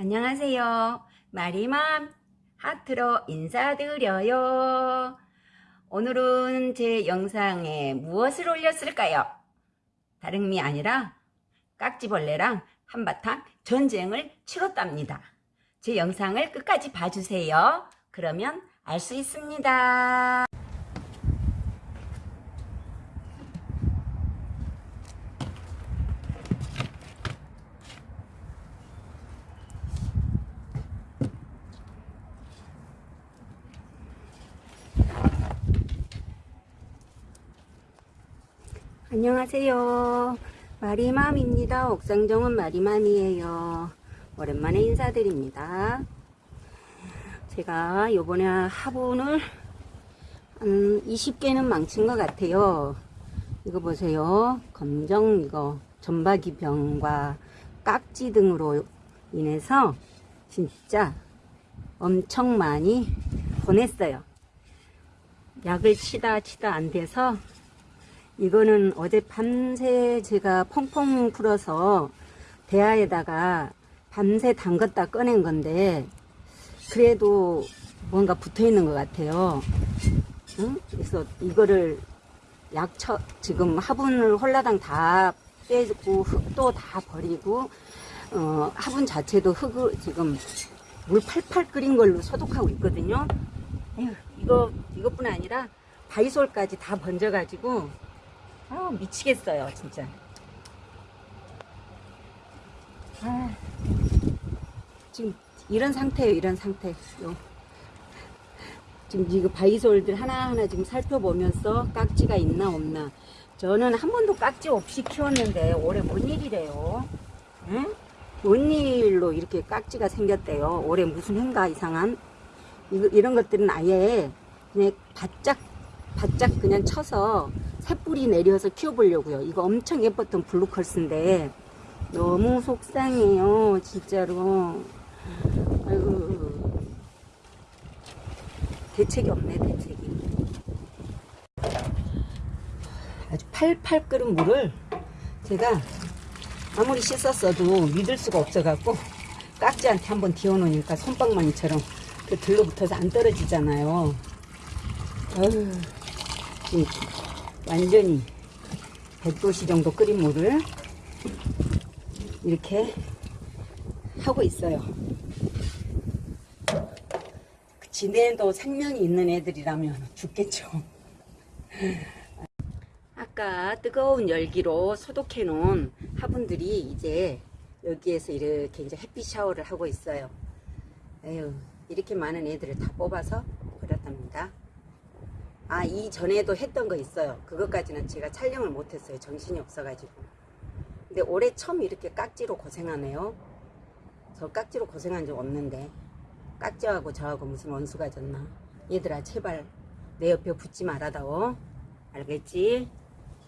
안녕하세요. 마리맘 하트로 인사드려요. 오늘은 제 영상에 무엇을 올렸을까요? 다름이 아니라 깍지벌레랑 한바탕 전쟁을 치렀답니다. 제 영상을 끝까지 봐주세요. 그러면 알 수 있습니다. 안녕하세요. 마리맘입니다. 옥상정은 마리맘이에요. 오랜만에 인사드립니다. 제가 요번에 화분을 한 20개는 망친 것 같아요. 이거 보세요. 검정 이거 전박이병과 깍지 등으로 인해서 진짜 엄청 많이 보냈어요. 약을 치다 치다 안 돼서 이거는 어제 밤새 제가 펑펑 풀어서 대야에다가 밤새 담갔다 꺼낸 건데 그래도 뭔가 붙어 있는 것 같아요. 응? 그래서 이거를 약처 지금 화분을 홀라당 다 빼고 흙도 다 버리고 어, 화분 자체도 흙을 지금 물 팔팔 끓인 걸로 소독하고 있거든요. 에휴, 이거 이것뿐 아니라 바이솔까지 다 번져 가지고 아 미치겠어요 진짜. 아, 지금 이런 상태예요 이런 상태. 요. 지금 이거 바이솔들 하나하나 지금 살펴보면서 깍지가 있나 없나. 저는 한 번도 깍지 없이 키웠는데 올해 뭔 일이래요? 응? 뭔 일로 이렇게 깍지가 생겼대요? 올해 무슨 해인가 이상한? 이거, 이런 것들은 아예 그냥 바짝 바짝 그냥 쳐서 새뿌리 내려서 키워보려고요. 이거 엄청 예뻤던 Blue Curls인데 너무 속상해요. 진짜로. 아이고. 대책이 없네, 대책이. 아주 팔팔 끓은 물을 제가 아무리 씻었어도 믿을 수가 없어갖고 깍지한테 한번 데워놓으니까 손방망이처럼 그 들러붙어서 안 떨어지잖아요. 어휴, 완전히 100도씨 정도 끓인 물을 이렇게 하고 있어요. 지네도 생명이 있는 애들이라면 죽겠죠. 아까 뜨거운 열기로 소독해 놓은 화분들이 이제 여기에서 이렇게 이제 햇빛 샤워를 하고 있어요. 에휴, 이렇게 많은 애들을 다 뽑아서 버렸답니다. 아, 이전에도 했던 거 있어요. 그것까지는 제가 촬영을 못했어요. 정신이 없어가지고. 근데 올해 처음 이렇게 깍지로 고생하네요. 저 깍지로 고생한 적 없는데. 깍지하고 저하고 무슨 원수가 졌나. 얘들아, 제발 내 옆에 붙지 말아다오. 알겠지?